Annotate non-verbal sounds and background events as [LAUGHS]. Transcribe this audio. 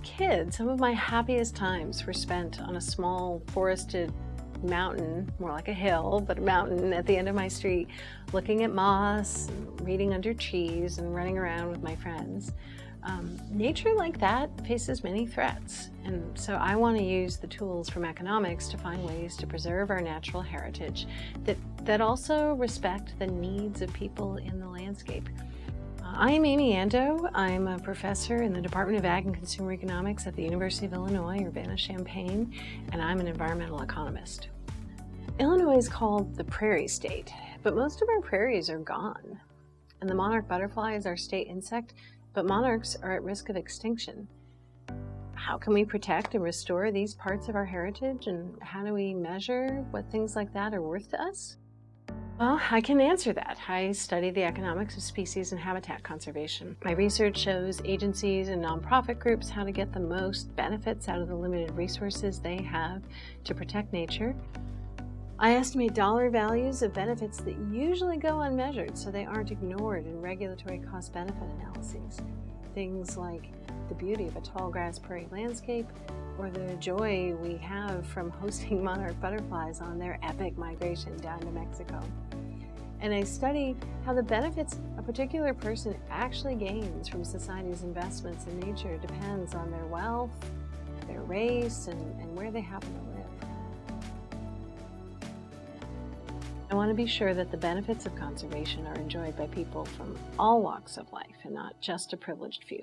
kid, some of my happiest times were spent on a small forested mountain, more like a hill, but a mountain at the end of my street, looking at moss, reading under trees, and running around with my friends. Um, nature like that faces many threats, and so I want to use the tools from economics to find ways to preserve our natural heritage that, that also respect the needs of people in the landscape. I'm Amy Ando. I'm a professor in the Department of Ag and Consumer Economics at the University of Illinois, Urbana-Champaign, and I'm an environmental economist. Illinois is called the prairie state, but most of our prairies are gone. And the monarch butterfly is our state insect, but monarchs are at risk of extinction. How can we protect and restore these parts of our heritage, and how do we measure what things like that are worth to us? Well, I can answer that. I study the economics of species and habitat conservation. My research shows agencies and nonprofit groups how to get the most benefits out of the limited resources they have to protect nature. I estimate dollar values of benefits that usually go unmeasured so they aren't ignored in regulatory cost-benefit analyses. Things like the beauty of a tall grass prairie landscape or the joy we have from hosting [LAUGHS] monarch butterflies on their epic migration down to Mexico. And I study how the benefits a particular person actually gains from society's investments in nature depends on their wealth, their race, and, and where they happen to live. I want to be sure that the benefits of conservation are enjoyed by people from all walks of life and not just a privileged few.